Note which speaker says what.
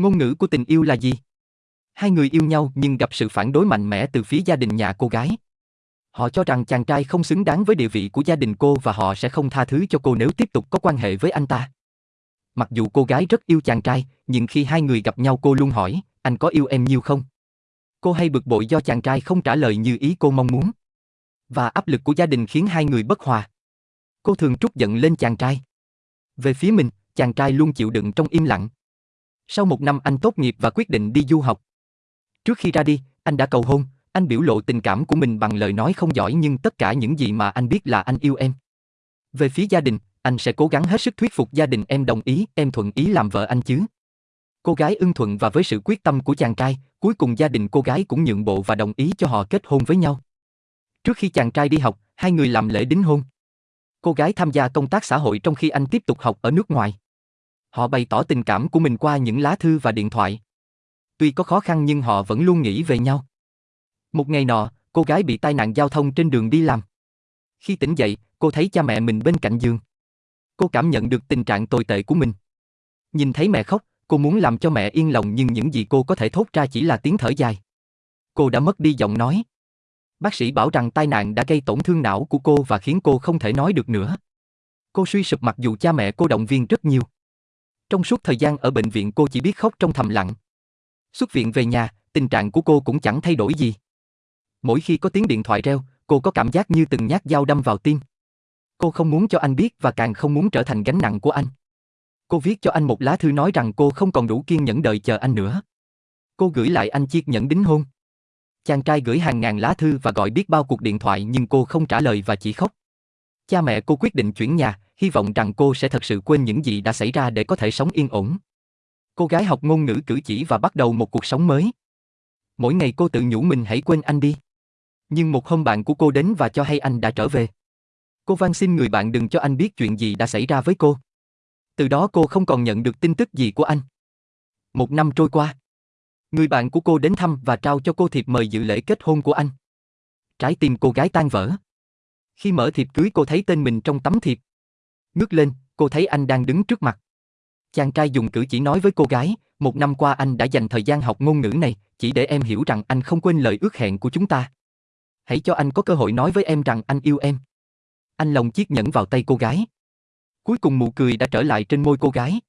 Speaker 1: Ngôn ngữ của tình yêu là gì? Hai người yêu nhau nhưng gặp sự phản đối mạnh mẽ từ phía gia đình nhà cô gái. Họ cho rằng chàng trai không xứng đáng với địa vị của gia đình cô và họ sẽ không tha thứ cho cô nếu tiếp tục có quan hệ với anh ta. Mặc dù cô gái rất yêu chàng trai, nhưng khi hai người gặp nhau cô luôn hỏi, anh có yêu em nhiều không? Cô hay bực bội do chàng trai không trả lời như ý cô mong muốn. Và áp lực của gia đình khiến hai người bất hòa. Cô thường trút giận lên chàng trai. Về phía mình, chàng trai luôn chịu đựng trong im lặng. Sau một năm anh tốt nghiệp và quyết định đi du học. Trước khi ra đi, anh đã cầu hôn, anh biểu lộ tình cảm của mình bằng lời nói không giỏi nhưng tất cả những gì mà anh biết là anh yêu em. Về phía gia đình, anh sẽ cố gắng hết sức thuyết phục gia đình em đồng ý, em thuận ý làm vợ anh chứ. Cô gái ưng thuận và với sự quyết tâm của chàng trai, cuối cùng gia đình cô gái cũng nhượng bộ và đồng ý cho họ kết hôn với nhau. Trước khi chàng trai đi học, hai người làm lễ đính hôn. Cô gái tham gia công tác xã hội trong khi anh tiếp tục học ở nước ngoài. Họ bày tỏ tình cảm của mình qua những lá thư và điện thoại. Tuy có khó khăn nhưng họ vẫn luôn nghĩ về nhau. Một ngày nọ, cô gái bị tai nạn giao thông trên đường đi làm. Khi tỉnh dậy, cô thấy cha mẹ mình bên cạnh giường. Cô cảm nhận được tình trạng tồi tệ của mình. Nhìn thấy mẹ khóc, cô muốn làm cho mẹ yên lòng nhưng những gì cô có thể thốt ra chỉ là tiếng thở dài. Cô đã mất đi giọng nói. Bác sĩ bảo rằng tai nạn đã gây tổn thương não của cô và khiến cô không thể nói được nữa. Cô suy sụp mặc dù cha mẹ cô động viên rất nhiều. Trong suốt thời gian ở bệnh viện cô chỉ biết khóc trong thầm lặng. Xuất viện về nhà, tình trạng của cô cũng chẳng thay đổi gì. Mỗi khi có tiếng điện thoại reo, cô có cảm giác như từng nhát dao đâm vào tim. Cô không muốn cho anh biết và càng không muốn trở thành gánh nặng của anh. Cô viết cho anh một lá thư nói rằng cô không còn đủ kiên nhẫn đợi chờ anh nữa. Cô gửi lại anh chiếc nhẫn đính hôn. Chàng trai gửi hàng ngàn lá thư và gọi biết bao cuộc điện thoại nhưng cô không trả lời và chỉ khóc. Cha mẹ cô quyết định chuyển nhà, hy vọng rằng cô sẽ thật sự quên những gì đã xảy ra để có thể sống yên ổn. Cô gái học ngôn ngữ cử chỉ và bắt đầu một cuộc sống mới. Mỗi ngày cô tự nhủ mình hãy quên anh đi. Nhưng một hôm bạn của cô đến và cho hay anh đã trở về. Cô van xin người bạn đừng cho anh biết chuyện gì đã xảy ra với cô. Từ đó cô không còn nhận được tin tức gì của anh. Một năm trôi qua. Người bạn của cô đến thăm và trao cho cô thiệp mời dự lễ kết hôn của anh. Trái tim cô gái tan vỡ. Khi mở thiệp cưới cô thấy tên mình trong tấm thiệp. Ngước lên, cô thấy anh đang đứng trước mặt. Chàng trai dùng cử chỉ nói với cô gái, một năm qua anh đã dành thời gian học ngôn ngữ này, chỉ để em hiểu rằng anh không quên lời ước hẹn của chúng ta. Hãy cho anh có cơ hội nói với em rằng anh yêu em. Anh lòng chiếc nhẫn vào tay cô gái. Cuối cùng nụ cười đã trở lại trên môi cô gái.